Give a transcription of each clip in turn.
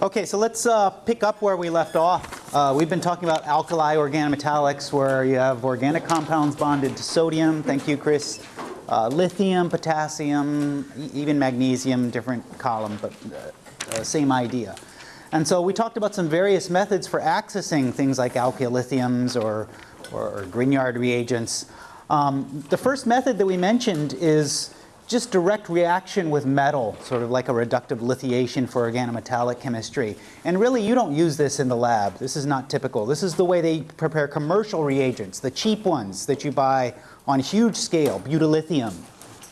Okay, so let's uh, pick up where we left off. Uh, we've been talking about alkali organometallics where you have organic compounds bonded to sodium. Thank you, Chris. Uh, lithium, potassium, e even magnesium, different column, but uh, uh, same idea. And so we talked about some various methods for accessing things like alkylithiums or, or, or Grignard reagents. Um, the first method that we mentioned is just direct reaction with metal, sort of like a reductive lithiation for organometallic chemistry. And really, you don't use this in the lab. This is not typical. This is the way they prepare commercial reagents, the cheap ones that you buy on huge scale, butyllithium,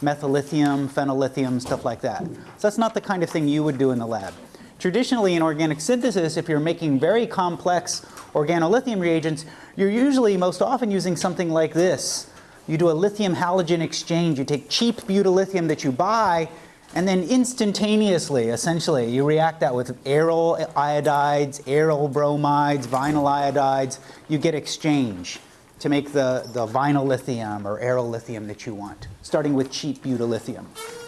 methyllithium, phenyllithium, stuff like that. So that's not the kind of thing you would do in the lab. Traditionally, in organic synthesis, if you're making very complex organolithium reagents, you're usually most often using something like this, you do a lithium halogen exchange. You take cheap butyllithium that you buy and then instantaneously, essentially, you react that with aryl iodides, aryl bromides, vinyl iodides. You get exchange to make the, the vinyl lithium or aryl lithium that you want, starting with cheap butyllithium.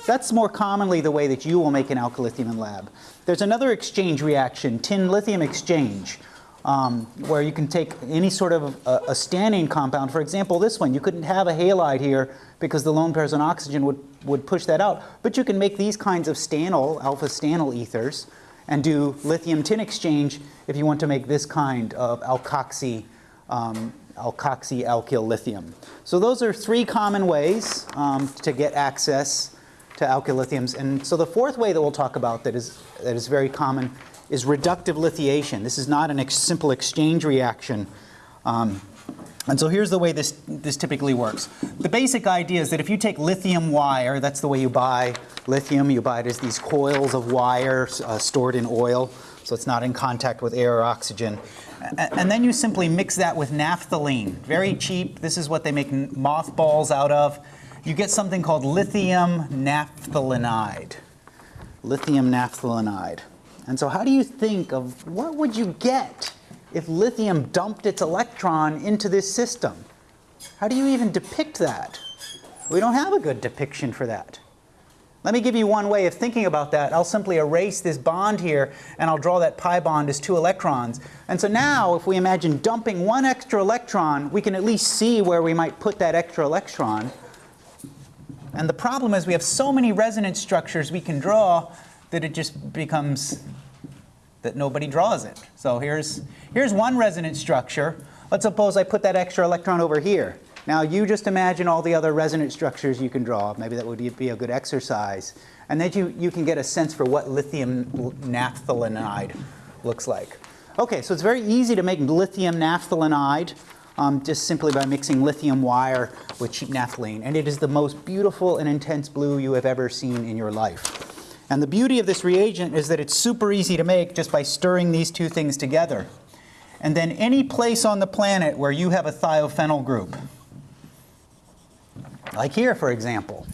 That's more commonly the way that you will make an alkylithium in lab. There's another exchange reaction, tin lithium exchange, um, where you can take any sort of a, a stannane compound. For example, this one, you couldn't have a halide here because the lone pairs on oxygen would, would push that out. But you can make these kinds of stannyl, alpha stannyl ethers, and do lithium tin exchange if you want to make this kind of alkoxy, um, alkoxy alkyl lithium. So those are three common ways um, to get access to alkyl lithiums. And so the fourth way that we'll talk about that is, that is very common is reductive lithiation. This is not a ex simple exchange reaction. Um, and so here's the way this, this typically works. The basic idea is that if you take lithium wire, that's the way you buy lithium, you buy it as these coils of wire uh, stored in oil, so it's not in contact with air or oxygen. And then you simply mix that with naphthalene, very cheap. This is what they make mothballs out of. You get something called lithium naphthalenide. Lithium naphthalenide. And so how do you think of what would you get if lithium dumped its electron into this system? How do you even depict that? We don't have a good depiction for that. Let me give you one way of thinking about that. I'll simply erase this bond here and I'll draw that pi bond as two electrons. And so now if we imagine dumping one extra electron, we can at least see where we might put that extra electron. And the problem is we have so many resonance structures we can draw that it just becomes that nobody draws it. So here's, here's one resonance structure. Let's suppose I put that extra electron over here. Now you just imagine all the other resonance structures you can draw. Maybe that would be a good exercise. And then you, you can get a sense for what lithium naphthalenide looks like. Okay, so it's very easy to make lithium naphthalenide um, just simply by mixing lithium wire with cheap naphthalene. And it is the most beautiful and intense blue you have ever seen in your life. And the beauty of this reagent is that it's super easy to make just by stirring these two things together. And then any place on the planet where you have a thiophenyl group, like here for example,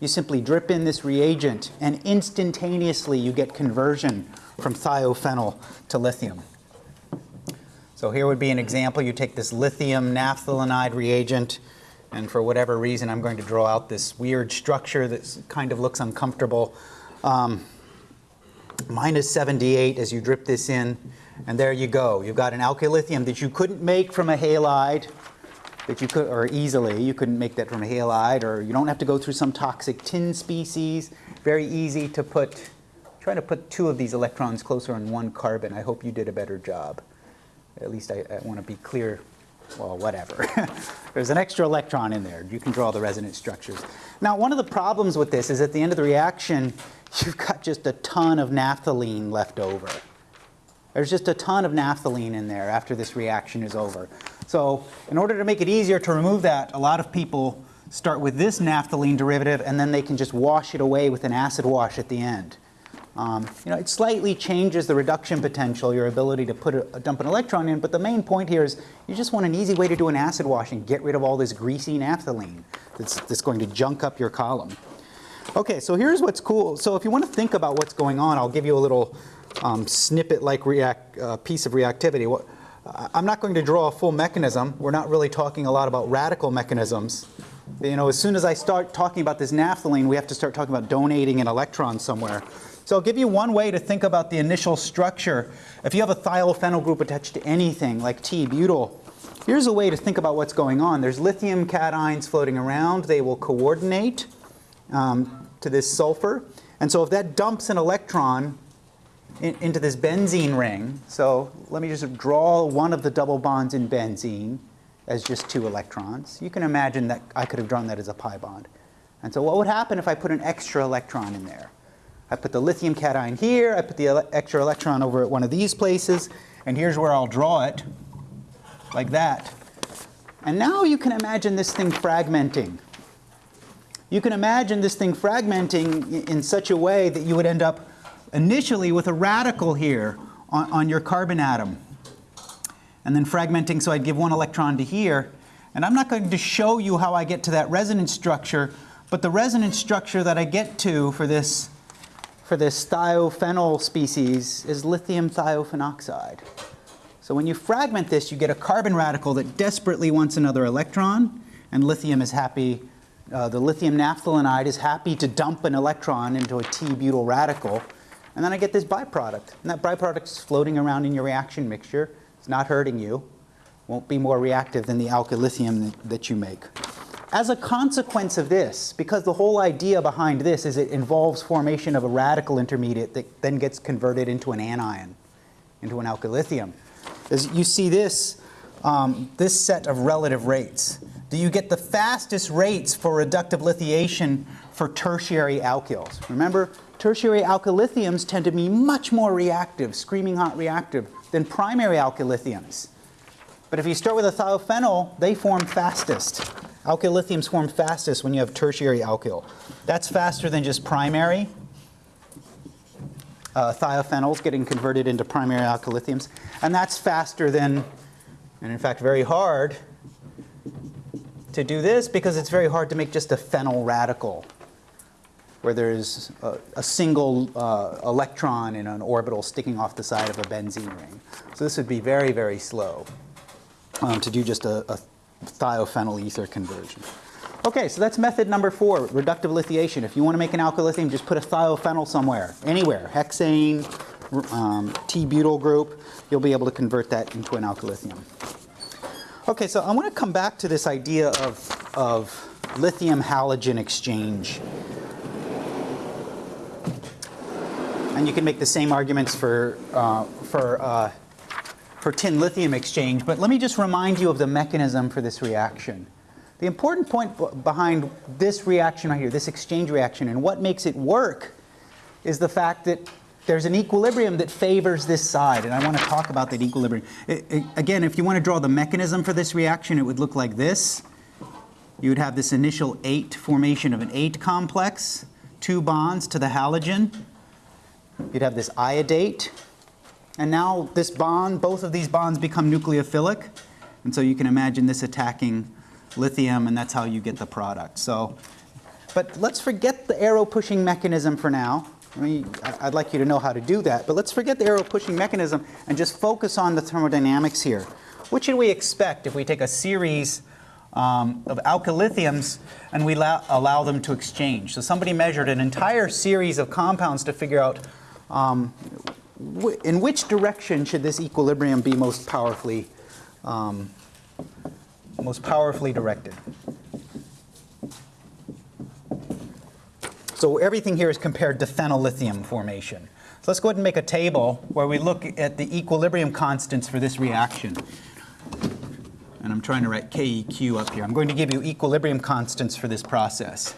you simply drip in this reagent and instantaneously you get conversion from thiophenyl to lithium. So here would be an example. You take this lithium naphthalenide reagent and for whatever reason I'm going to draw out this weird structure that kind of looks uncomfortable um, minus 78 as you drip this in, and there you go. You've got an alkylithium that you couldn't make from a halide, that you could, or easily, you couldn't make that from a halide, or you don't have to go through some toxic tin species. Very easy to put, try to put two of these electrons closer on one carbon. I hope you did a better job. At least I, I want to be clear well, whatever. There's an extra electron in there. You can draw the resonance structures. Now, one of the problems with this is at the end of the reaction, you've got just a ton of naphthalene left over. There's just a ton of naphthalene in there after this reaction is over. So in order to make it easier to remove that, a lot of people start with this naphthalene derivative and then they can just wash it away with an acid wash at the end. Um, you know, it slightly changes the reduction potential, your ability to put a, dump an electron in, but the main point here is you just want an easy way to do an acid wash and get rid of all this greasy naphthalene that's, that's going to junk up your column. Okay, so here's what's cool. So if you want to think about what's going on, I'll give you a little um, snippet-like uh, piece of reactivity. What, I'm not going to draw a full mechanism. We're not really talking a lot about radical mechanisms. You know, as soon as I start talking about this naphthalene, we have to start talking about donating an electron somewhere. So I'll give you one way to think about the initial structure. If you have a thiophenyl group attached to anything like T-butyl, here's a way to think about what's going on. There's lithium cations floating around. They will coordinate um, to this sulfur. And so if that dumps an electron in, into this benzene ring, so let me just draw one of the double bonds in benzene as just two electrons. You can imagine that I could have drawn that as a pi bond. And so what would happen if I put an extra electron in there? I put the lithium cation here, I put the ele extra electron over at one of these places, and here's where I'll draw it, like that. And now you can imagine this thing fragmenting. You can imagine this thing fragmenting in such a way that you would end up initially with a radical here on, on your carbon atom. And then fragmenting, so I'd give one electron to here. And I'm not going to show you how I get to that resonance structure, but the resonance structure that I get to for this for this thiophenyl species is lithium thiophenoxide. So when you fragment this, you get a carbon radical that desperately wants another electron, and lithium is happy, uh, the lithium naphthalenide is happy to dump an electron into a T-butyl radical, and then I get this byproduct. And that byproduct is floating around in your reaction mixture. It's not hurting you. Won't be more reactive than the alkylithium that, that you make. As a consequence of this, because the whole idea behind this is it involves formation of a radical intermediate that then gets converted into an anion, into an alkylithium, is you see this, um, this set of relative rates. Do you get the fastest rates for reductive lithiation for tertiary alkyls? Remember, tertiary alkylithiums tend to be much more reactive, screaming hot reactive, than primary alkylithiums. But if you start with a thiophenyl, they form fastest. Alkylithiums form fastest when you have tertiary alkyl. That's faster than just primary. Uh, thiophenols getting converted into primary alkylithiums. And that's faster than, and in fact very hard, to do this because it's very hard to make just a phenyl radical where there's a, a single uh, electron in an orbital sticking off the side of a benzene ring. So this would be very, very slow um, to do just a, a thiophenyl ether conversion. Okay, so that's method number four, reductive lithiation. If you want to make an alkylithium, just put a thiophenyl somewhere, anywhere, hexane, um, T-butyl group, you'll be able to convert that into an alkylithium. Okay, so I want to come back to this idea of, of lithium halogen exchange. And you can make the same arguments for, uh, for uh, for tin lithium exchange, but let me just remind you of the mechanism for this reaction. The important point behind this reaction right here, this exchange reaction, and what makes it work is the fact that there's an equilibrium that favors this side, and I want to talk about that equilibrium. It, it, again, if you want to draw the mechanism for this reaction, it would look like this. You would have this initial 8 formation of an ate complex, two bonds to the halogen. You'd have this iodate, and now this bond, both of these bonds become nucleophilic. And so you can imagine this attacking lithium, and that's how you get the product. So, but let's forget the arrow pushing mechanism for now. I mean, I'd like you to know how to do that, but let's forget the arrow pushing mechanism and just focus on the thermodynamics here. What should we expect if we take a series um, of alkylithiums and we allow, them to exchange? So somebody measured an entire series of compounds to figure out um, in which direction should this equilibrium be most powerfully, um, most powerfully directed? So everything here is compared to phenyllithium formation. So let's go ahead and make a table where we look at the equilibrium constants for this reaction. And I'm trying to write KEQ up here. I'm going to give you equilibrium constants for this process.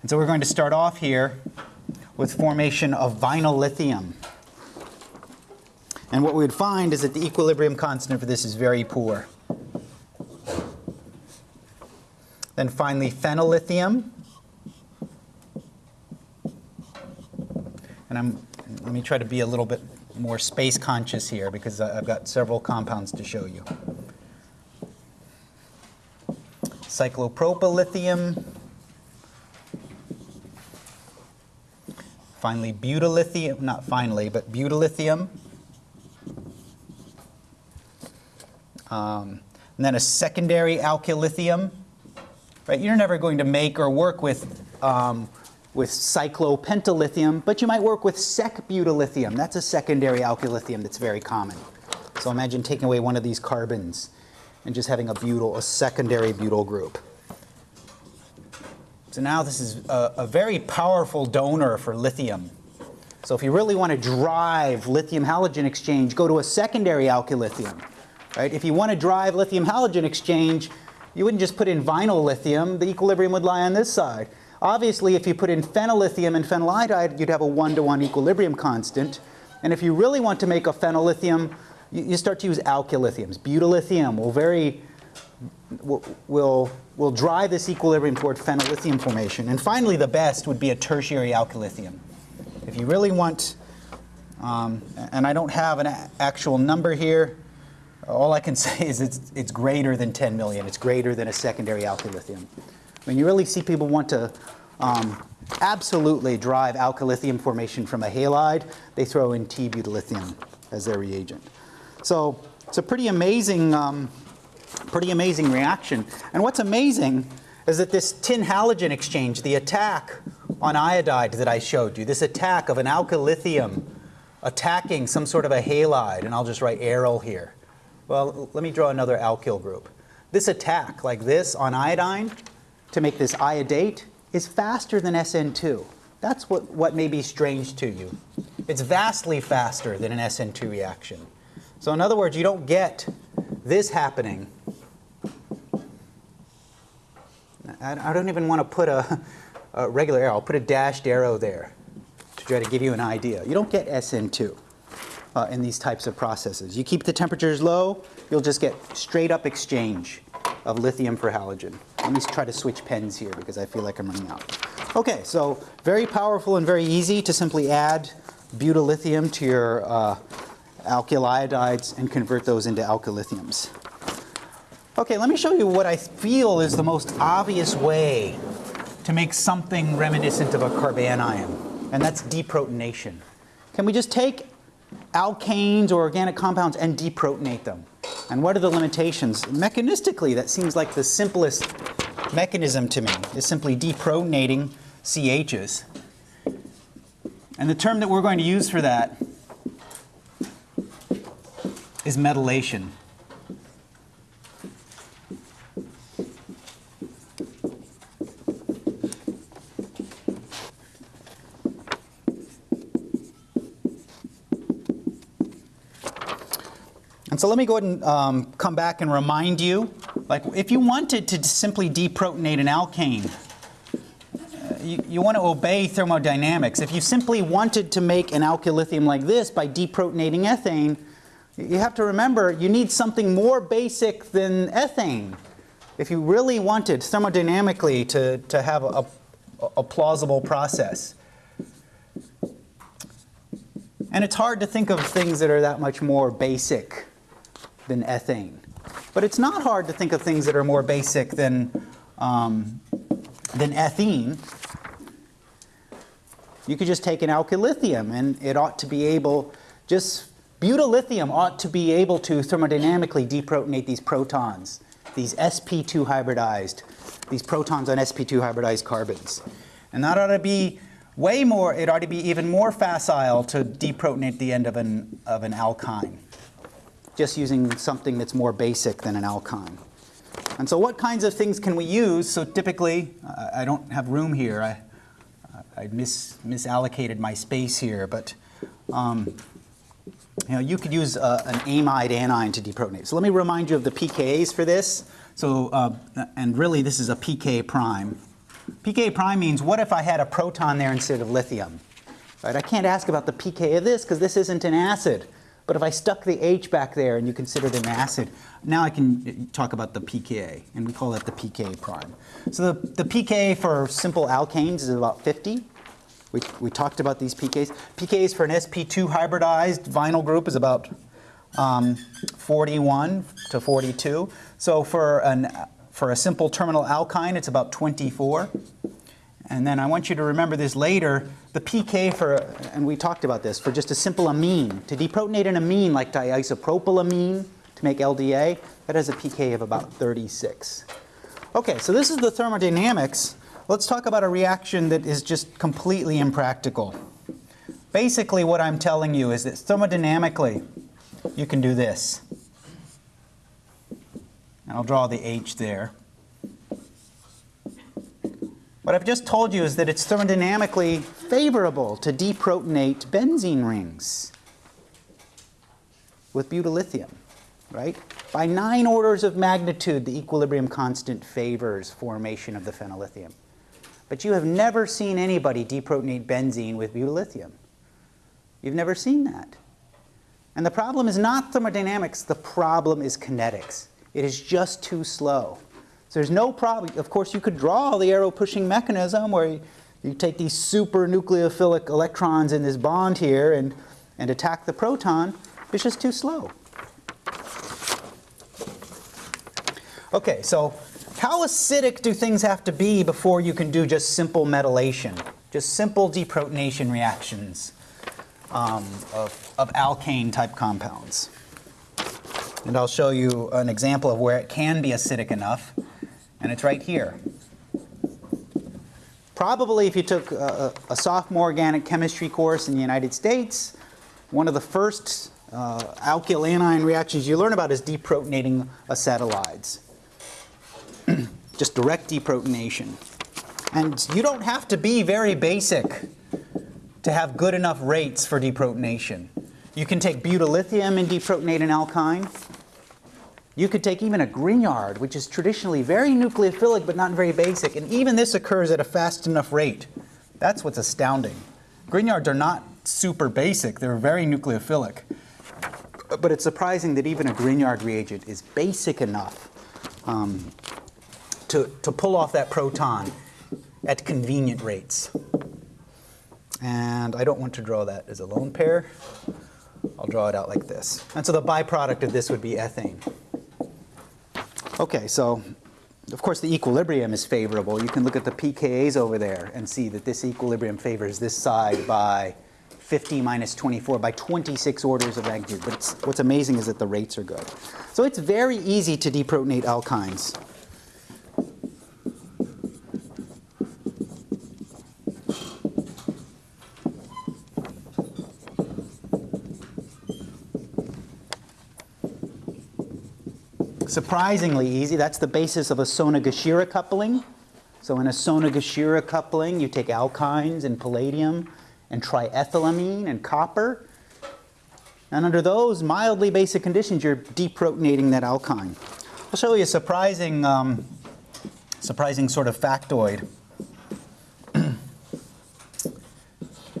And so we're going to start off here with formation of vinyl lithium. And what we would find is that the equilibrium constant for this is very poor. Then finally phenyllithium. And I'm, let me try to be a little bit more space conscious here because I've got several compounds to show you. Cyclopropyllithium. Finally, butyllithium, not finally, but butyllithium. Um, and then a secondary alkylithium. Right? You're never going to make or work with um, with cyclopentyllithium, but you might work with sec-butyllithium. That's a secondary alkylithium that's very common. So imagine taking away one of these carbons and just having a butyl, a secondary butyl group. So now this is a, a very powerful donor for lithium. So if you really want to drive lithium halogen exchange, go to a secondary alkylithium. Right? If you want to drive lithium halogen exchange, you wouldn't just put in vinyl lithium, the equilibrium would lie on this side. Obviously, if you put in phenyllithium and phenyl iodide, you'd have a one-to-one -one equilibrium constant. And if you really want to make a phenyllithium, you, you start to use alkylithiums. Butyllithium will very will, will, drive this equilibrium toward phenyllithium formation. And finally, the best would be a tertiary alkylithium. If you really want, um, and I don't have an actual number here, all I can say is it's, it's greater than 10 million. It's greater than a secondary alkylithium. mean, you really see people want to um, absolutely drive alkylithium formation from a halide, they throw in T-butyllithium as their reagent. So it's a pretty amazing, um, pretty amazing reaction. And what's amazing is that this tin halogen exchange, the attack on iodide that I showed you, this attack of an alkylithium attacking some sort of a halide, and I'll just write aryl here. Well, let me draw another alkyl group. This attack, like this on iodine, to make this iodate, is faster than SN2. That's what, what may be strange to you. It's vastly faster than an SN2 reaction. So in other words, you don't get this happening. I, I don't even want to put a, a regular arrow. I'll put a dashed arrow there to try to give you an idea. You don't get SN2 uh, in these types of processes. You keep the temperatures low, you'll just get straight up exchange of lithium for halogen. Let me try to switch pens here because I feel like I'm running out. Okay, so very powerful and very easy to simply add butyllithium to your uh, alkyl iodides and convert those into alkylithiums. Okay, let me show you what I feel is the most obvious way to make something reminiscent of a carbanion, and that's deprotonation. Can we just take alkanes or organic compounds and deprotonate them. And what are the limitations? Mechanistically, that seems like the simplest mechanism to me, is simply deprotonating CHs. And the term that we're going to use for that is metallation. So let me go ahead and um, come back and remind you, like if you wanted to simply deprotonate an alkane, uh, you, you, want to obey thermodynamics. If you simply wanted to make an alkylithium like this by deprotonating ethane, you have to remember you need something more basic than ethane. If you really wanted thermodynamically to, to have a, a plausible process. And it's hard to think of things that are that much more basic than ethane. But it's not hard to think of things that are more basic than, um, than ethene. You could just take an alkylithium and it ought to be able, just butyllithium ought to be able to thermodynamically deprotonate these protons, these sp2 hybridized, these protons on sp2 hybridized carbons. And that ought to be way more, it ought to be even more facile to deprotonate the end of an, of an alkyne just using something that's more basic than an alkyne. And so what kinds of things can we use? So typically, uh, I don't have room here. I, I mis misallocated my space here, but um, you know, you could use uh, an amide anion to deprotonate. So let me remind you of the pKa's for this. So, uh, and really this is a pK prime. pK prime means what if I had a proton there instead of lithium? Right? I can't ask about the pK of this because this isn't an acid. But if I stuck the H back there and you consider it an acid, now I can talk about the pKa, and we call that the pKa prime. So the, the pKa for simple alkanes is about 50. We, we talked about these pKas. pKs for an sp2 hybridized vinyl group is about um, 41 to 42. So for, an, for a simple terminal alkyne, it's about 24. And then I want you to remember this later, the pK for, and we talked about this, for just a simple amine, to deprotonate an amine like diisopropylamine to make LDA, that has a pK of about 36. Okay, so this is the thermodynamics let's talk about a reaction that is just completely impractical. Basically what I'm telling you is that thermodynamically you can do this. And I'll draw the H there. What I've just told you is that it's thermodynamically favorable to deprotonate benzene rings with butyllithium, right? By nine orders of magnitude, the equilibrium constant favors formation of the phenyllithium. But you have never seen anybody deprotonate benzene with butyllithium. You've never seen that. And the problem is not thermodynamics, the problem is kinetics. It is just too slow. So there's no problem. Of course, you could draw the arrow pushing mechanism where you, you take these super nucleophilic electrons in this bond here and, and attack the proton. It's just too slow. Okay, so how acidic do things have to be before you can do just simple metallation, just simple deprotonation reactions um, of, of alkane type compounds? And I'll show you an example of where it can be acidic enough and it's right here. Probably if you took a, a, sophomore organic chemistry course in the United States, one of the first uh, alkyl anion reactions you learn about is deprotonating acetylides. Just direct deprotonation. And you don't have to be very basic to have good enough rates for deprotonation. You can take butyllithium and deprotonate an alkyne. You could take even a Grignard, which is traditionally very nucleophilic but not very basic, and even this occurs at a fast enough rate. That's what's astounding. Grignards are not super basic, they're very nucleophilic. But it's surprising that even a Grignard reagent is basic enough um, to, to pull off that proton at convenient rates. And I don't want to draw that as a lone pair. I'll draw it out like this. And so the byproduct of this would be ethane. Okay, so of course the equilibrium is favorable. You can look at the pKa's over there and see that this equilibrium favors this side by 50 minus 24 by 26 orders of magnitude. But what's amazing is that the rates are good. So it's very easy to deprotonate alkynes. Surprisingly easy. That's the basis of a Sonogashira coupling. So in a Sonogashira coupling, you take alkynes and palladium and triethylamine and copper. And under those mildly basic conditions, you're deprotonating that alkyne. I'll show you a surprising, um, surprising sort of factoid.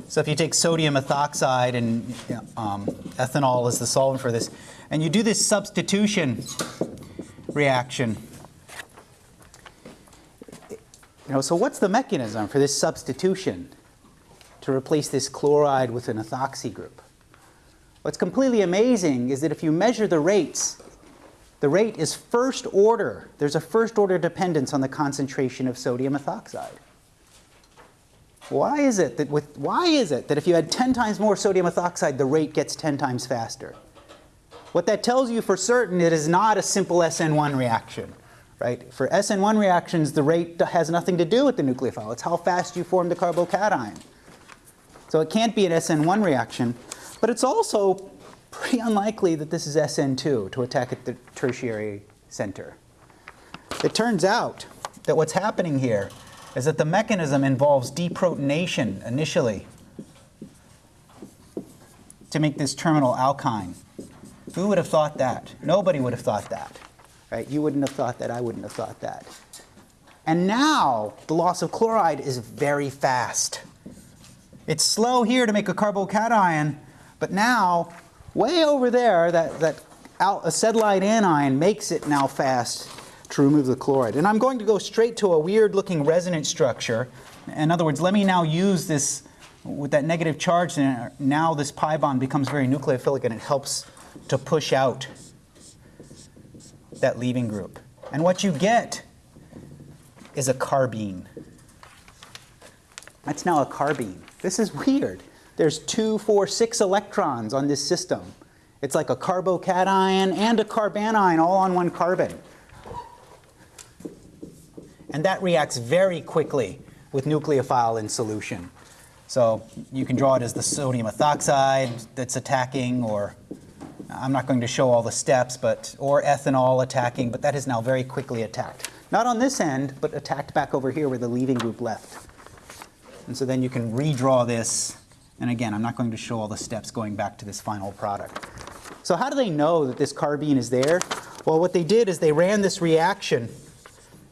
so if you take sodium ethoxide and um, ethanol is the solvent for this, and you do this substitution reaction. You know, so what's the mechanism for this substitution to replace this chloride with an ethoxy group? What's completely amazing is that if you measure the rates, the rate is first order. There's a first order dependence on the concentration of sodium ethoxide. Why is it that with why is it that if you had 10 times more sodium ethoxide, the rate gets 10 times faster? What that tells you for certain, it is not a simple SN1 reaction. Right? For SN1 reactions, the rate has nothing to do with the nucleophile. It's how fast you form the carbocation. So it can't be an SN1 reaction. But it's also pretty unlikely that this is SN2 to attack at the tertiary center. It turns out that what's happening here is that the mechanism involves deprotonation initially to make this terminal alkyne. Who would have thought that? Nobody would have thought that. Right? You wouldn't have thought that. I wouldn't have thought that. And now the loss of chloride is very fast. It's slow here to make a carbocation, but now way over there, that, that acetylide anion makes it now fast to remove the chloride. And I'm going to go straight to a weird looking resonance structure. In other words, let me now use this with that negative charge, now this pi bond becomes very nucleophilic and it helps to push out that leaving group. And what you get is a carbene. That's now a carbene. This is weird. There's two, four, six electrons on this system. It's like a carbocation and a carbanion all on one carbon. And that reacts very quickly with nucleophile in solution. So you can draw it as the sodium ethoxide that's attacking, or I'm not going to show all the steps, but or ethanol attacking, but that is now very quickly attacked. Not on this end, but attacked back over here where the leaving group left. And so then you can redraw this. And again, I'm not going to show all the steps going back to this final product. So how do they know that this carbene is there? Well, what they did is they ran this reaction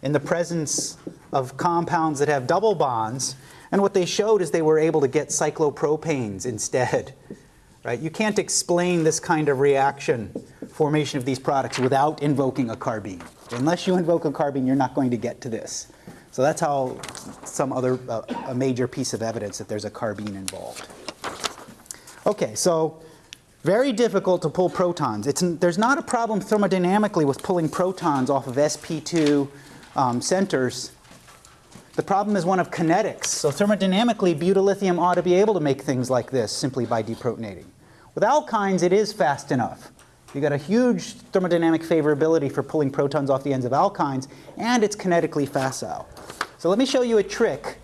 in the presence of compounds that have double bonds. And what they showed is they were able to get cyclopropanes instead. Right? You can't explain this kind of reaction, formation of these products, without invoking a carbene. Unless you invoke a carbene, you're not going to get to this. So that's how some other, uh, a major piece of evidence that there's a carbene involved. Okay, so very difficult to pull protons. It's, there's not a problem thermodynamically with pulling protons off of sp2 um, centers. The problem is one of kinetics. So thermodynamically, butyllithium ought to be able to make things like this simply by deprotonating. With alkynes, it is fast enough. You've got a huge thermodynamic favorability for pulling protons off the ends of alkynes, and it's kinetically facile. So let me show you a trick,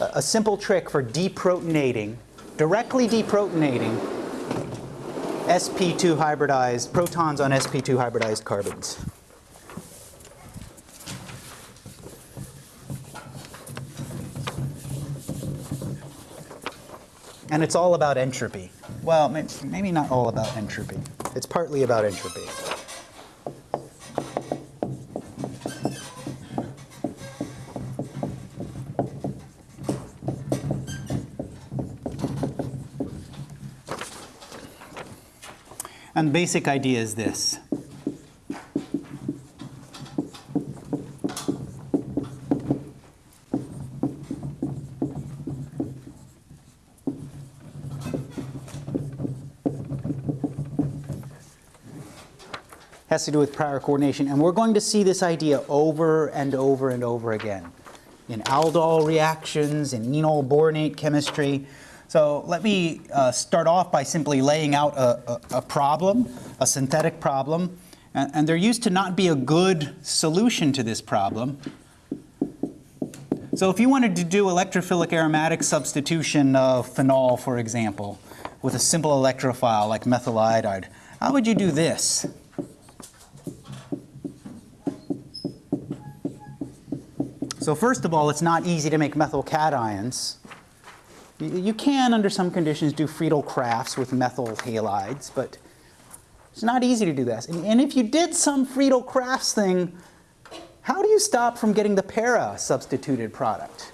a simple trick for deprotonating, directly deprotonating sp2 hybridized, protons on sp2 hybridized carbons. And it's all about entropy. Well, maybe not all about entropy. It's partly about entropy. And the basic idea is this. Has to do with prior coordination. And we're going to see this idea over and over and over again in aldol reactions, in enol boronate chemistry. So let me uh, start off by simply laying out a, a, a problem, a synthetic problem. And, and there used to not be a good solution to this problem. So if you wanted to do electrophilic aromatic substitution of phenol, for example, with a simple electrophile like methyl iodide, how would you do this? So first of all, it's not easy to make methyl cations. You can, under some conditions, do Friedel-Crafts with methyl halides, but it's not easy to do this. And, and if you did some Friedel-Crafts thing, how do you stop from getting the para substituted product?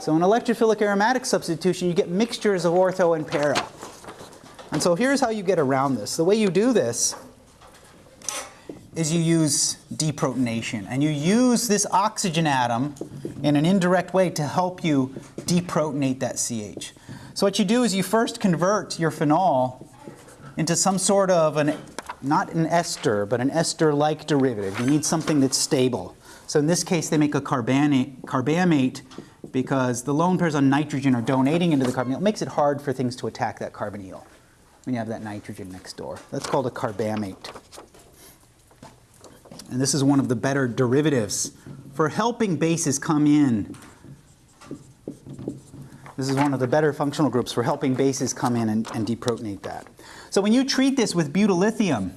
So in electrophilic aromatic substitution, you get mixtures of ortho and para. And so here's how you get around this. The way you do this is you use deprotonation. And you use this oxygen atom in an indirect way to help you deprotonate that CH. So what you do is you first convert your phenol into some sort of an, not an ester, but an ester-like derivative. You need something that's stable. So in this case, they make a carbamate, carbamate because the lone pairs on nitrogen are donating into the carbonyl. It makes it hard for things to attack that carbonyl when you have that nitrogen next door. That's called a carbamate. And this is one of the better derivatives for helping bases come in. This is one of the better functional groups for helping bases come in and, and deprotonate that. So when you treat this with butyllithium,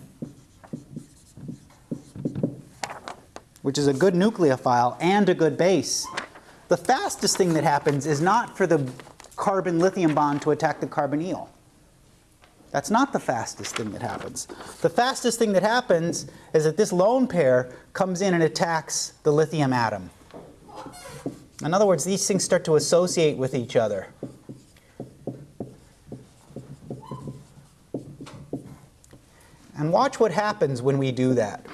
which is a good nucleophile and a good base, the fastest thing that happens is not for the carbon-lithium bond to attack the carbonyl. That's not the fastest thing that happens. The fastest thing that happens is that this lone pair comes in and attacks the lithium atom. In other words, these things start to associate with each other. And watch what happens when we do that.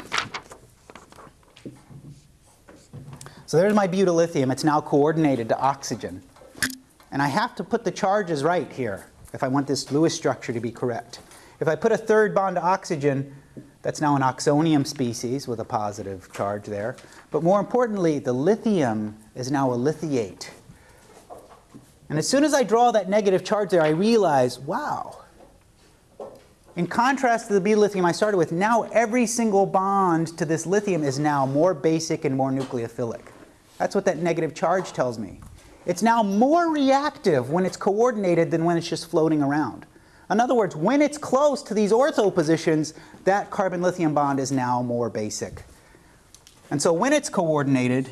So there's my butyllithium. It's now coordinated to oxygen. And I have to put the charges right here if I want this Lewis structure to be correct. If I put a third bond to oxygen, that's now an oxonium species with a positive charge there. But more importantly, the lithium is now a lithiate. And as soon as I draw that negative charge there, I realize, wow. In contrast to the B lithium I started with, now every single bond to this lithium is now more basic and more nucleophilic. That's what that negative charge tells me. It's now more reactive when it's coordinated than when it's just floating around. In other words, when it's close to these ortho positions, that carbon-lithium bond is now more basic. And so when it's coordinated,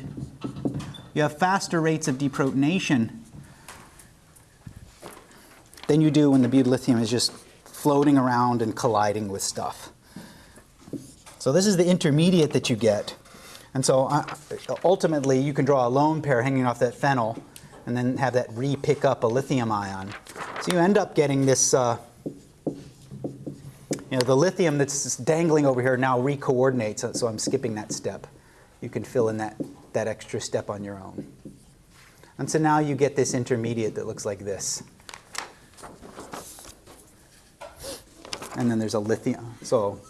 you have faster rates of deprotonation than you do when the butyllithium is just floating around and colliding with stuff. So this is the intermediate that you get. And so uh, ultimately, you can draw a lone pair hanging off that phenyl and then have that re-pick up a lithium ion. So you end up getting this, uh, you know, the lithium that's dangling over here now re-coordinates, so I'm skipping that step. You can fill in that, that extra step on your own. And so now you get this intermediate that looks like this. And then there's a lithium. So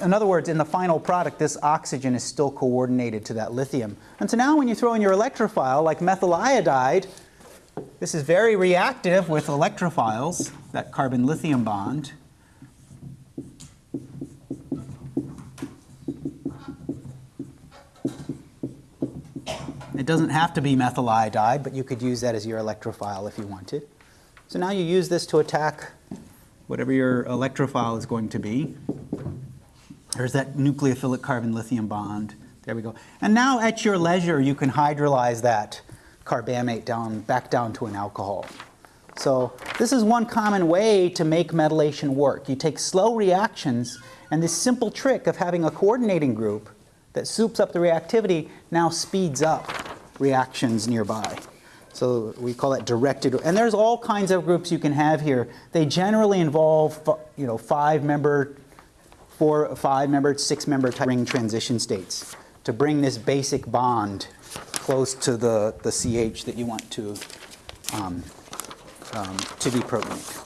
in other words, in the final product, this oxygen is still coordinated to that lithium. And so now when you throw in your electrophile, like methyl iodide, this is very reactive with electrophiles, that carbon-lithium bond. It doesn't have to be methyl iodide, but you could use that as your electrophile if you wanted. So now you use this to attack whatever your electrophile is going to be. There's that nucleophilic carbon-lithium bond. There we go. And now at your leisure, you can hydrolyze that carbamate down, back down to an alcohol. So this is one common way to make metallation work. You take slow reactions, and this simple trick of having a coordinating group that soups up the reactivity now speeds up reactions nearby. So we call that directed, and there's all kinds of groups you can have here. They generally involve, you know, five-member four, five member, six member ring transition states to bring this basic bond close to the, the CH that you want to, um, um, to deprotonate.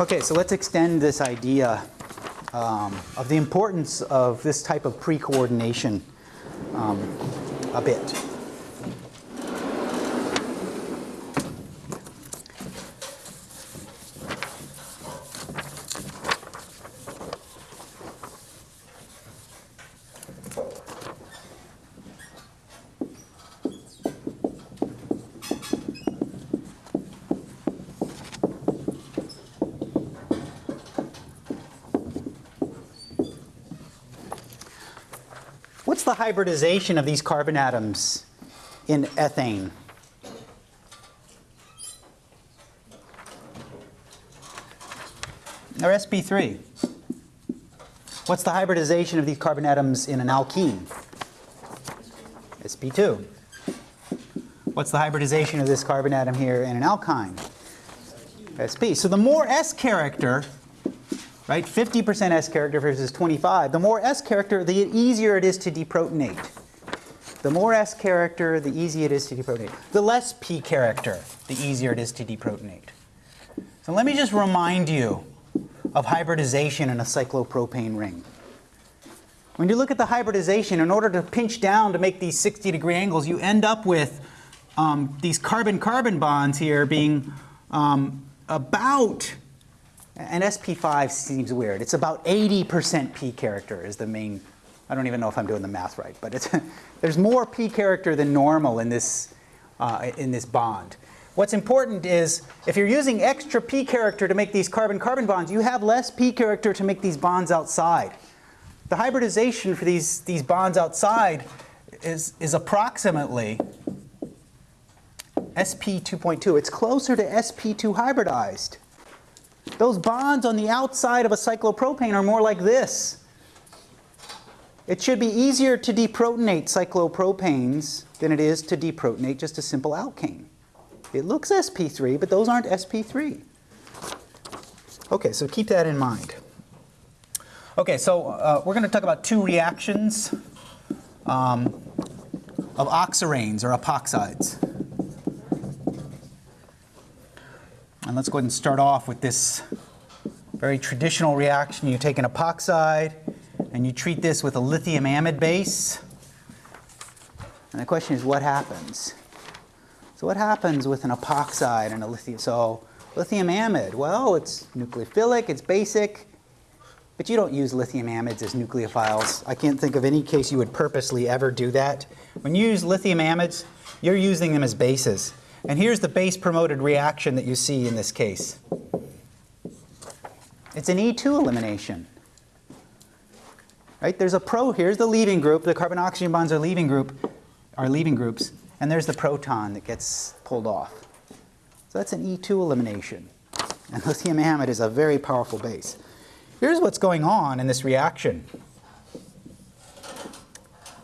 Okay, so let's extend this idea um, of the importance of this type of pre-coordination um, a bit. What's the hybridization of these carbon atoms in ethane? Or sp3. What's the hybridization of these carbon atoms in an alkene? sp2. What's the hybridization of this carbon atom here in an alkyne? sp. So the more s character right? 50% S character versus 25. The more S character, the easier it is to deprotonate. The more S character, the easier it is to deprotonate. The less P character, the easier it is to deprotonate. So let me just remind you of hybridization in a cyclopropane ring. When you look at the hybridization, in order to pinch down to make these 60 degree angles, you end up with um, these carbon-carbon bonds here being um, about and SP5 seems weird. It's about 80% P character is the main, I don't even know if I'm doing the math right, but it's, there's more P character than normal in this, uh, in this bond. What's important is if you're using extra P character to make these carbon-carbon bonds, you have less P character to make these bonds outside. The hybridization for these, these bonds outside is, is approximately SP 2.2. It's closer to SP2 hybridized. Those bonds on the outside of a cyclopropane are more like this. It should be easier to deprotonate cyclopropanes than it is to deprotonate just a simple alkane. It looks sp3, but those aren't sp3. Okay, so keep that in mind. Okay, so uh, we're going to talk about two reactions um, of oxiranes or epoxides. And let's go ahead and start off with this very traditional reaction. You take an epoxide and you treat this with a lithium amide base. And the question is what happens? So what happens with an epoxide and a lithium? So lithium amide, well, it's nucleophilic, it's basic. but you don't use lithium amides as nucleophiles. I can't think of any case you would purposely ever do that. When you use lithium amides, you're using them as bases. And here's the base promoted reaction that you see in this case. It's an E2 elimination. Right? There's a pro, here's the leaving group, the carbon oxygen bonds are leaving group, are leaving groups, and there's the proton that gets pulled off. So that's an E2 elimination. And lithium amide is a very powerful base. Here's what's going on in this reaction.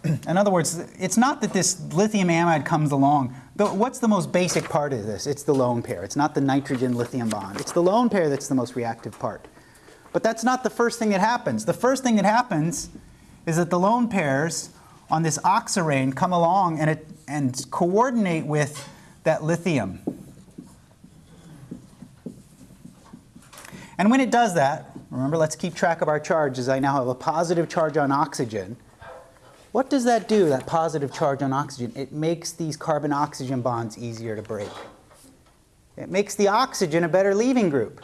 in other words, it's not that this lithium amide comes along. But what's the most basic part of this? It's the lone pair. It's not the nitrogen lithium bond. It's the lone pair that's the most reactive part. But that's not the first thing that happens. The first thing that happens is that the lone pairs on this oxirane come along and, it, and coordinate with that lithium. And when it does that, remember let's keep track of our charges. I now have a positive charge on oxygen. What does that do, that positive charge on oxygen? It makes these carbon-oxygen bonds easier to break. It makes the oxygen a better leaving group.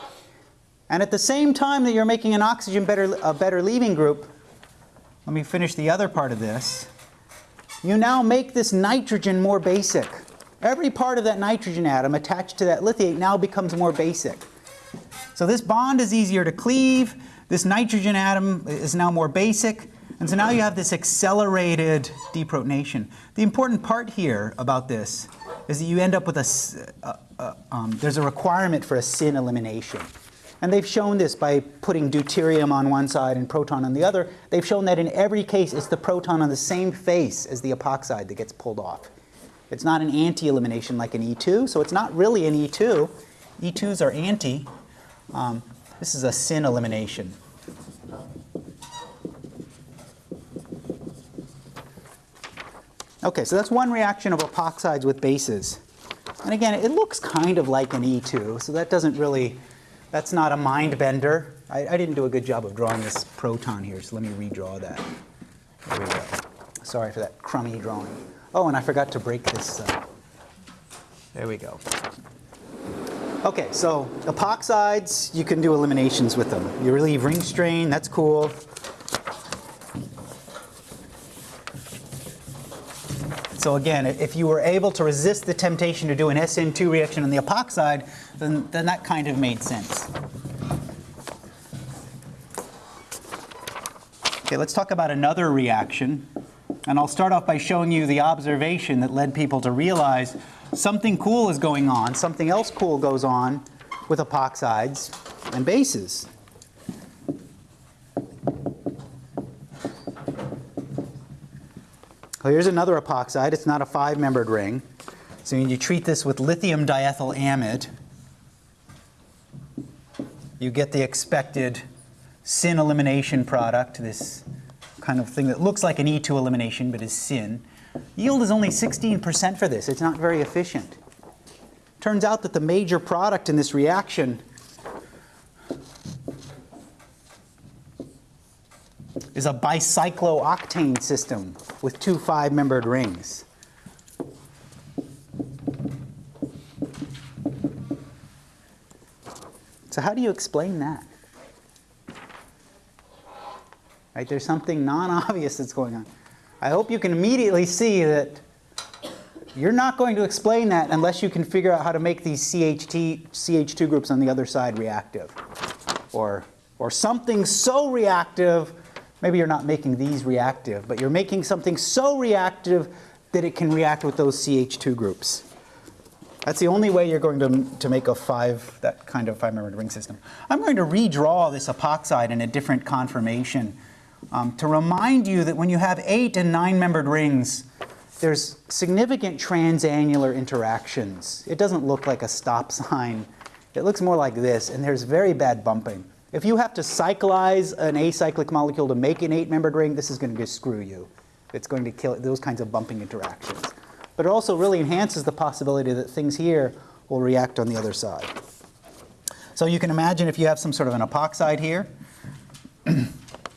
And at the same time that you're making an oxygen better, a better leaving group, let me finish the other part of this. You now make this nitrogen more basic. Every part of that nitrogen atom attached to that lithiate now becomes more basic. So this bond is easier to cleave. This nitrogen atom is now more basic. And so now you have this accelerated deprotonation. The important part here about this is that you end up with a, um, there's a requirement for a syn elimination. And they've shown this by putting deuterium on one side and proton on the other. They've shown that in every case, it's the proton on the same face as the epoxide that gets pulled off. It's not an anti-elimination like an E2, so it's not really an E2. E2s are anti. Um, this is a syn elimination. Okay, so that's one reaction of epoxides with bases. And again, it looks kind of like an E2, so that doesn't really that's not a mind bender. I, I, didn't do a good job of drawing this proton here, so let me redraw that. There we go. Sorry for that crummy drawing. Oh, and I forgot to break this. Uh, there we go. Okay, so epoxides, you can do eliminations with them. You relieve ring strain, that's cool. So again, if you were able to resist the temptation to do an SN2 reaction on the epoxide, then, then that kind of made sense. Okay, let's talk about another reaction. And I'll start off by showing you the observation that led people to realize something cool is going on, something else cool goes on with epoxides and bases. Well, here's another epoxide. It's not a five-membered ring. So when you treat this with lithium diethyl amide, you get the expected syn elimination product, this kind of thing that looks like an E2 elimination but is syn. Yield is only 16% for this. It's not very efficient. Turns out that the major product in this reaction is a bicyclooctane system with two five-membered rings. So how do you explain that? Right, there's something non-obvious that's going on. I hope you can immediately see that you're not going to explain that unless you can figure out how to make these CH2, CH2 groups on the other side reactive. Or, or something so reactive, maybe you're not making these reactive, but you're making something so reactive that it can react with those CH2 groups. That's the only way you're going to, to make a five, that kind of five-membered ring system. I'm going to redraw this epoxide in a different conformation um, to remind you that when you have eight and nine-membered rings, there's significant transannular interactions. It doesn't look like a stop sign. It looks more like this, and there's very bad bumping. If you have to cyclize an acyclic molecule to make an eight-membered ring, this is going to screw you. It's going to kill those kinds of bumping interactions but it also really enhances the possibility that things here will react on the other side. So you can imagine if you have some sort of an epoxide here, and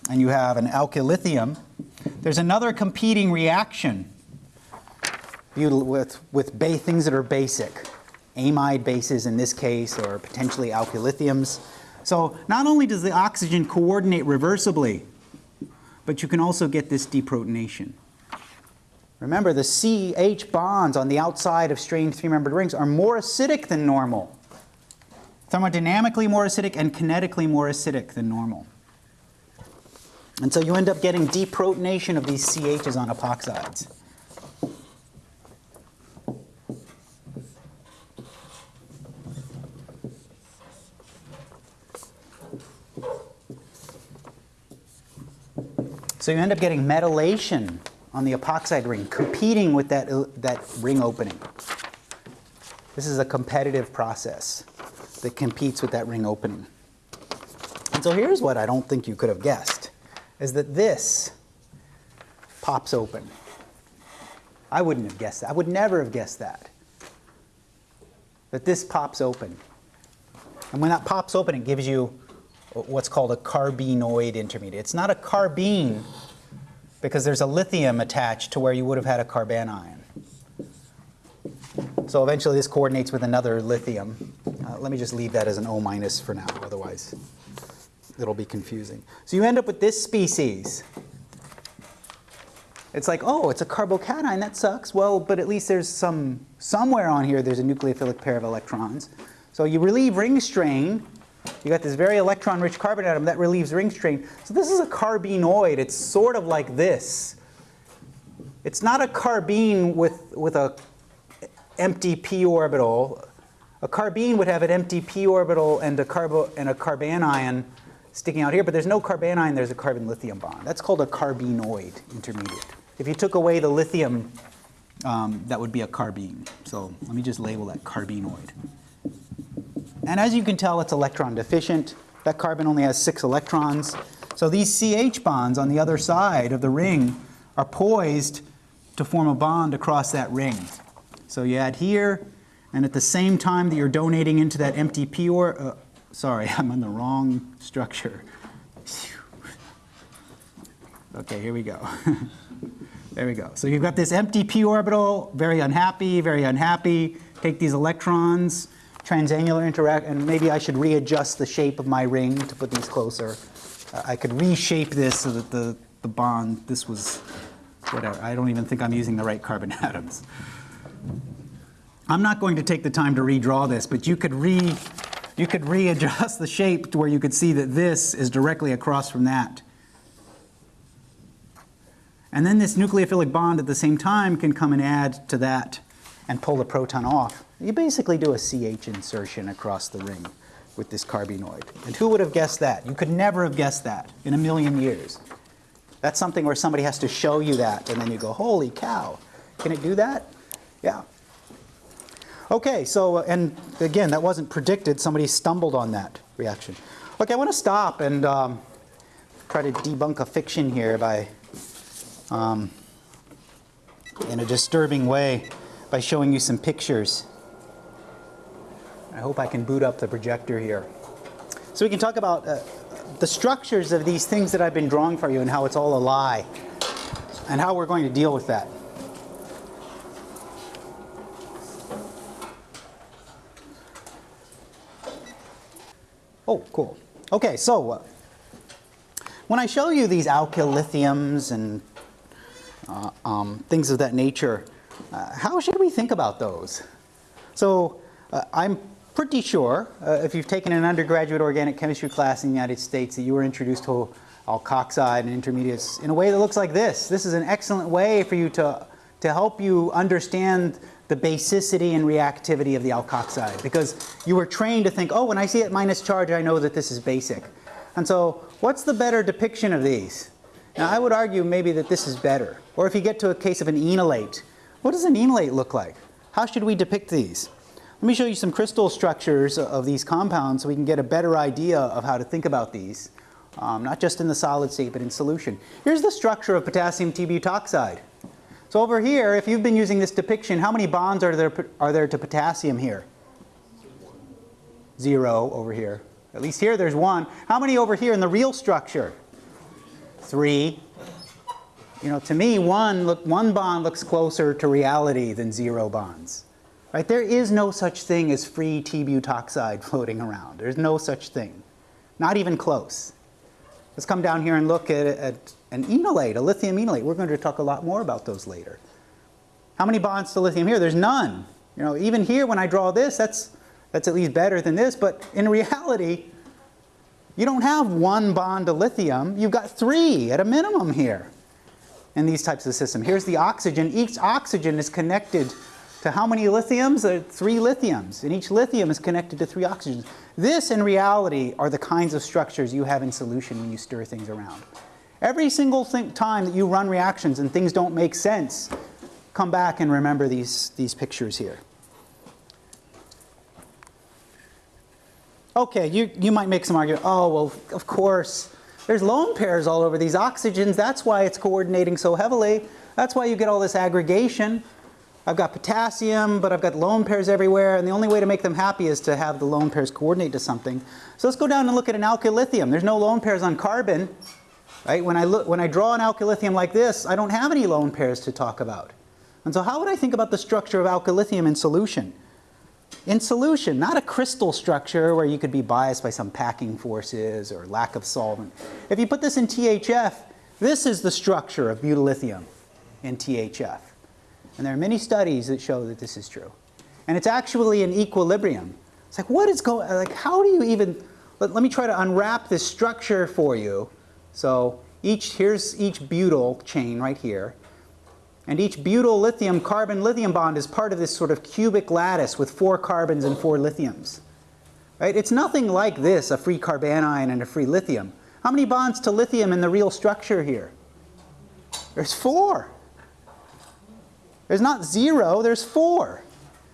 you have an alkylithium, there's another competing reaction with, with things that are basic, amide bases in this case, or potentially alkylithiums. So not only does the oxygen coordinate reversibly, but you can also get this deprotonation. Remember, the CH bonds on the outside of strained three-membered rings are more acidic than normal. Thermodynamically more acidic and kinetically more acidic than normal. And so you end up getting deprotonation of these CHs on epoxides. So you end up getting metallation on the epoxide ring, competing with that, that ring opening. This is a competitive process that competes with that ring opening. And so here's what I don't think you could have guessed, is that this pops open. I wouldn't have guessed that. I would never have guessed that. That this pops open. And when that pops open, it gives you what's called a carbenoid intermediate. It's not a carbene because there's a lithium attached to where you would have had a carbanion. So eventually this coordinates with another lithium. Uh, let me just leave that as an O minus for now, otherwise it'll be confusing. So you end up with this species. It's like, oh, it's a carbocation, that sucks. Well, but at least there's some, somewhere on here there's a nucleophilic pair of electrons. So you relieve ring strain, you got this very electron-rich carbon atom that relieves ring strain. So this is a carbenoid. It's sort of like this. It's not a carbene with, with a empty p orbital. A carbene would have an empty p orbital and a, carbo, and a carbanion sticking out here, but there's no carbanion, there's a carbon-lithium bond. That's called a carbenoid intermediate. If you took away the lithium, um, that would be a carbene. So let me just label that carbenoid. And as you can tell, it's electron deficient. That carbon only has six electrons. So these CH bonds on the other side of the ring are poised to form a bond across that ring. So you add here, and at the same time that you're donating into that empty p or, uh, sorry, I'm on the wrong structure. Okay, here we go. there we go. So you've got this empty p orbital, very unhappy, very unhappy. Take these electrons, transannular interact, and maybe I should readjust the shape of my ring to put these closer. Uh, I could reshape this so that the, the bond, this was, whatever. I don't even think I'm using the right carbon atoms. I'm not going to take the time to redraw this, but you could re, you could readjust the shape to where you could see that this is directly across from that. And then this nucleophilic bond at the same time can come and add to that and pull the proton off. You basically do a CH insertion across the ring with this carbenoid. And who would have guessed that? You could never have guessed that in a million years. That's something where somebody has to show you that and then you go, holy cow, can it do that? Yeah. Okay, so, uh, and again, that wasn't predicted. Somebody stumbled on that reaction. Okay, I want to stop and um, try to debunk a fiction here by, um, in a disturbing way, by showing you some pictures. I hope I can boot up the projector here. So we can talk about uh, the structures of these things that I've been drawing for you and how it's all a lie and how we're going to deal with that. Oh, cool. Okay, so uh, when I show you these alkyl lithiums and uh, um, things of that nature, uh, how should we think about those? So uh, I'm pretty sure, uh, if you've taken an undergraduate organic chemistry class in the United States, that you were introduced to alkoxide and intermediates in a way that looks like this. This is an excellent way for you to, to help you understand the basicity and reactivity of the alkoxide because you were trained to think, oh, when I see it minus charge, I know that this is basic. And so what's the better depiction of these? Now, I would argue maybe that this is better. Or if you get to a case of an enolate, what does an enolate look like? How should we depict these? Let me show you some crystal structures of these compounds so we can get a better idea of how to think about these, um, not just in the solid state, but in solution. Here's the structure of potassium T-butoxide. So over here, if you've been using this depiction, how many bonds are there, are there to potassium here? Zero over here. At least here there's one. How many over here in the real structure? Three. You know, to me, one, look, one bond looks closer to reality than zero bonds. Right? There is no such thing as free T-butoxide floating around. There's no such thing. Not even close. Let's come down here and look at, at an enolate, a lithium enolate. We're going to talk a lot more about those later. How many bonds to lithium here? There's none. You know, even here when I draw this, that's, that's at least better than this, but in reality, you don't have one bond to lithium, you've got three at a minimum here in these types of systems. Here's the oxygen. Each oxygen is connected to how many lithiums? There are three lithiums, and each lithium is connected to three oxygens. This, in reality, are the kinds of structures you have in solution when you stir things around. Every single time that you run reactions and things don't make sense, come back and remember these, these pictures here. Okay, you, you might make some argument, oh, well, of course, there's lone pairs all over these oxygens. That's why it's coordinating so heavily. That's why you get all this aggregation. I've got potassium, but I've got lone pairs everywhere, and the only way to make them happy is to have the lone pairs coordinate to something. So let's go down and look at an alkylithium. There's no lone pairs on carbon. Right? When, I look, when I draw an alkylithium like this, I don't have any lone pairs to talk about. And so how would I think about the structure of alkylithium in solution? In solution, not a crystal structure where you could be biased by some packing forces or lack of solvent. If you put this in THF, this is the structure of butyllithium in THF. And there are many studies that show that this is true. And it's actually an equilibrium. It's like, what is going, like, how do you even, let, let me try to unwrap this structure for you. So each, here's each butyl chain right here. And each butyl lithium carbon lithium bond is part of this sort of cubic lattice with four carbons and four lithiums. Right? It's nothing like this, a free carbanion and a free lithium. How many bonds to lithium in the real structure here? There's four. There's not zero, there's four.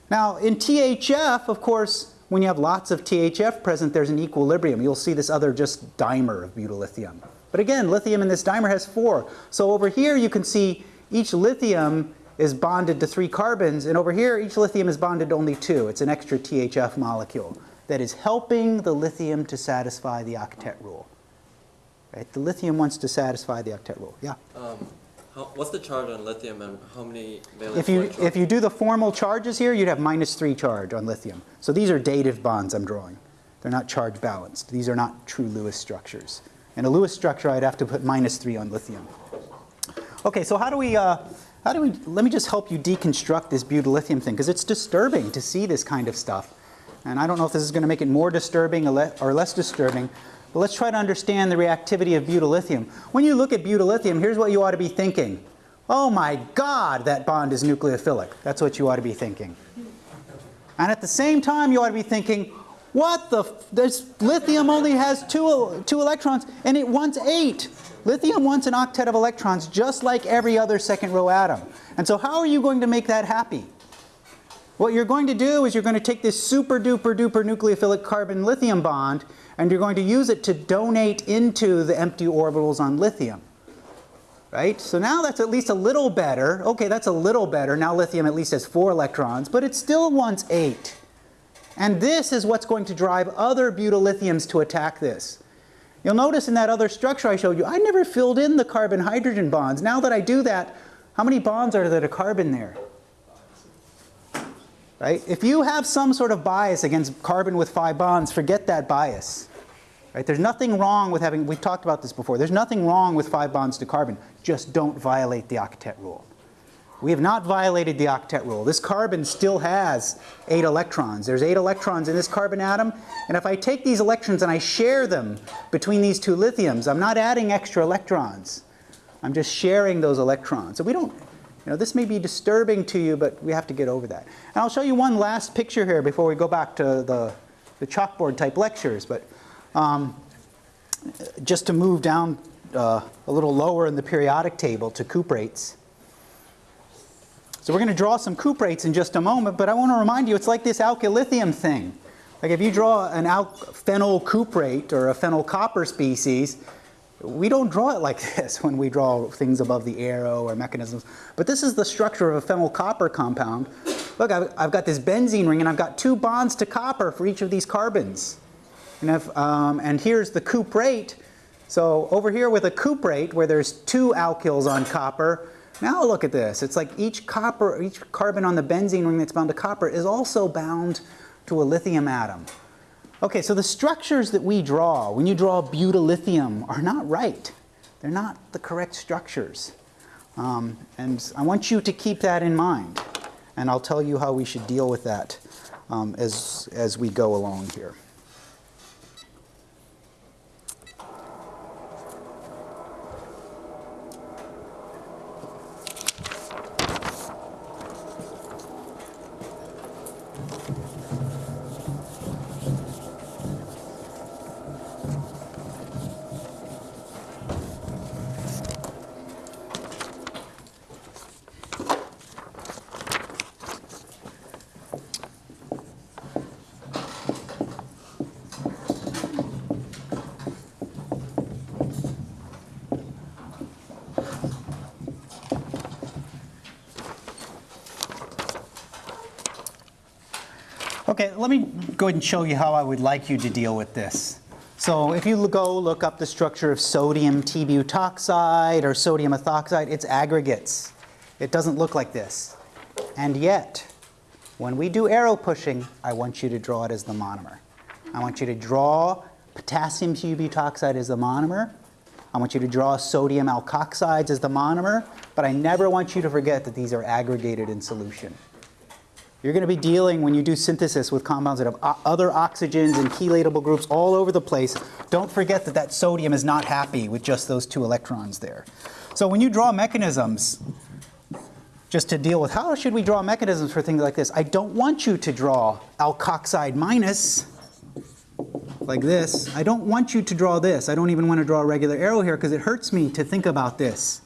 Now in THF, of course, when you have lots of THF present, there's an equilibrium. You'll see this other just dimer of butyllithium. But again, lithium in this dimer has four. So over here you can see each lithium is bonded to three carbons, and over here each lithium is bonded to only two. It's an extra THF molecule that is helping the lithium to satisfy the octet rule. Right? The lithium wants to satisfy the octet rule. Yeah? Um, how, what's the charge on lithium and how many valence If you, if you do the formal charges here, you'd have minus 3 charge on lithium. So these are dative bonds I'm drawing. They're not charge balanced. These are not true Lewis structures. In a Lewis structure, I'd have to put minus 3 on lithium. Okay, so how do we, uh, how do we, let me just help you deconstruct this butyllithium thing, because it's disturbing to see this kind of stuff. And I don't know if this is going to make it more disturbing or less disturbing, but let's try to understand the reactivity of butyllithium. When you look at butyllithium, here's what you ought to be thinking. Oh my God, that bond is nucleophilic. That's what you ought to be thinking. And at the same time, you ought to be thinking, what the, this lithium only has two, two electrons and it wants eight. Lithium wants an octet of electrons just like every other second row atom. And so how are you going to make that happy? What you're going to do is you're going to take this super duper duper nucleophilic carbon lithium bond and you're going to use it to donate into the empty orbitals on lithium. Right? So now that's at least a little better. Okay, that's a little better. Now lithium at least has four electrons, but it still wants eight. And this is what's going to drive other butyllithiums to attack this. You'll notice in that other structure I showed you, I never filled in the carbon-hydrogen bonds. Now that I do that, how many bonds are there to carbon there? Right? If you have some sort of bias against carbon with five bonds, forget that bias. Right? There's nothing wrong with having, we've talked about this before, there's nothing wrong with five bonds to carbon. Just don't violate the octet rule. We have not violated the octet rule. This carbon still has eight electrons. There's eight electrons in this carbon atom, and if I take these electrons and I share them between these two lithiums, I'm not adding extra electrons. I'm just sharing those electrons. So we don't, you know, this may be disturbing to you, but we have to get over that. And I'll show you one last picture here before we go back to the, the chalkboard type lectures, but um, just to move down uh, a little lower in the periodic table to cuprates. So we're going to draw some cuprates in just a moment, but I want to remind you it's like this alkylithium thing. Like if you draw an phenyl cuprate or a phenyl copper species, we don't draw it like this when we draw things above the arrow or mechanisms. But this is the structure of a phenyl copper compound. Look, I've, I've got this benzene ring and I've got two bonds to copper for each of these carbons. And, if, um, and here's the cuprate. So over here with a cuprate where there's two alkyls on copper, now look at this. It's like each copper, each carbon on the benzene ring that's bound to copper is also bound to a lithium atom. Okay, so the structures that we draw, when you draw butyllithium, are not right. They're not the correct structures. Um, and I want you to keep that in mind. And I'll tell you how we should deal with that um, as, as we go along here. Okay, let me go ahead and show you how I would like you to deal with this. So if you go look up the structure of sodium T-butoxide or sodium ethoxide, it's aggregates. It doesn't look like this. And yet, when we do arrow pushing, I want you to draw it as the monomer. I want you to draw potassium T-butoxide as the monomer. I want you to draw sodium alkoxides as the monomer, but I never want you to forget that these are aggregated in solution. You're going to be dealing, when you do synthesis, with compounds that have other oxygens and chelatable groups all over the place. Don't forget that that sodium is not happy with just those two electrons there. So when you draw mechanisms, just to deal with how should we draw mechanisms for things like this, I don't want you to draw alkoxide minus like this. I don't want you to draw this. I don't even want to draw a regular arrow here because it hurts me to think about this.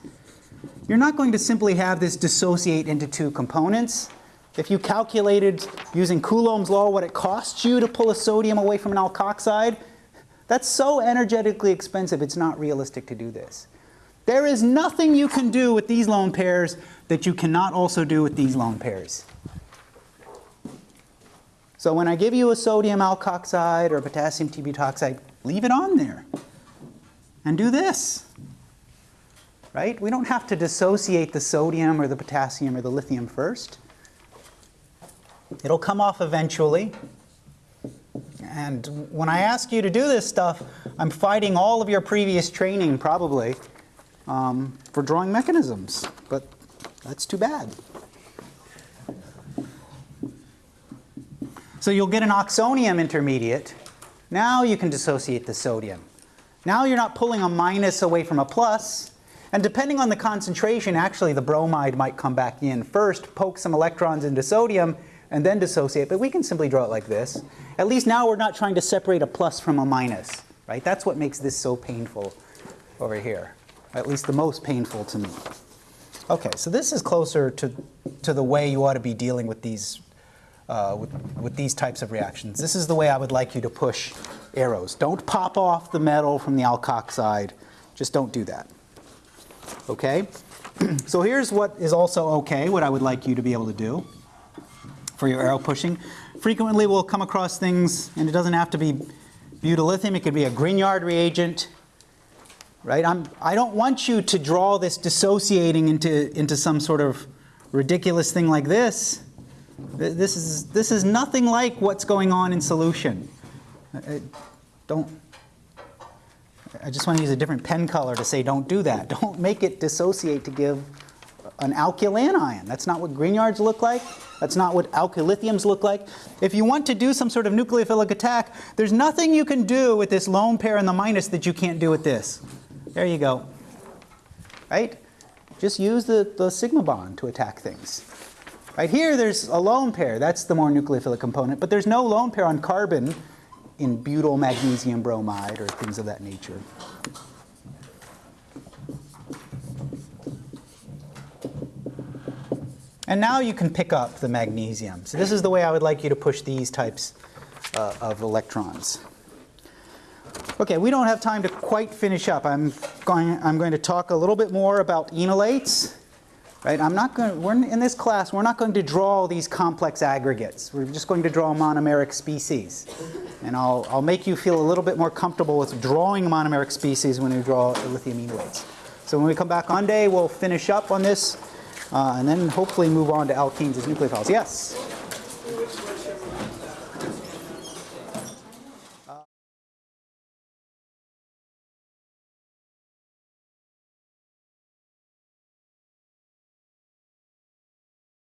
You're not going to simply have this dissociate into two components. If you calculated using Coulomb's law what it costs you to pull a sodium away from an alkoxide, that's so energetically expensive it's not realistic to do this. There is nothing you can do with these lone pairs that you cannot also do with these lone pairs. So when I give you a sodium alkoxide or a potassium T-butoxide, leave it on there and do this. Right? We don't have to dissociate the sodium or the potassium or the lithium first. It'll come off eventually. And when I ask you to do this stuff, I'm fighting all of your previous training probably um, for drawing mechanisms, but that's too bad. So you'll get an oxonium intermediate. Now you can dissociate the sodium. Now you're not pulling a minus away from a plus, and depending on the concentration, actually the bromide might come back in first, poke some electrons into sodium, and then dissociate, but we can simply draw it like this. At least now we're not trying to separate a plus from a minus, right? That's what makes this so painful over here, at least the most painful to me. Okay, so this is closer to, to the way you ought to be dealing with these, uh, with, with these types of reactions. This is the way I would like you to push arrows. Don't pop off the metal from the alkoxide. Just don't do that. Okay? so here's what is also okay, what I would like you to be able to do for your arrow pushing. Frequently we'll come across things, and it doesn't have to be butyllithium, it could be a Grignard reagent, right? I'm, I don't want you to draw this dissociating into, into some sort of ridiculous thing like this. This is, this is nothing like what's going on in solution. Uh, Don't, I just want to use a different pen color to say don't do that. Don't make it dissociate to give an alkyl anion. That's not what Grignards look like. That's not what alkylithiums look like. If you want to do some sort of nucleophilic attack, there's nothing you can do with this lone pair and the minus that you can't do with this. There you go. Right? Just use the, the sigma bond to attack things. Right here, there's a lone pair. That's the more nucleophilic component. But there's no lone pair on carbon in butyl magnesium bromide or things of that nature. And now you can pick up the magnesium. So this is the way I would like you to push these types uh, of electrons. Okay, we don't have time to quite finish up. I'm going, I'm going to talk a little bit more about enolates. Right? I'm not going. We're in this class. We're not going to draw these complex aggregates. We're just going to draw monomeric species, and I'll, I'll make you feel a little bit more comfortable with drawing monomeric species when we draw lithium enolates. So when we come back on day, we'll finish up on this, Uh, and then hopefully move on to alkenes as nucleophiles. Yes.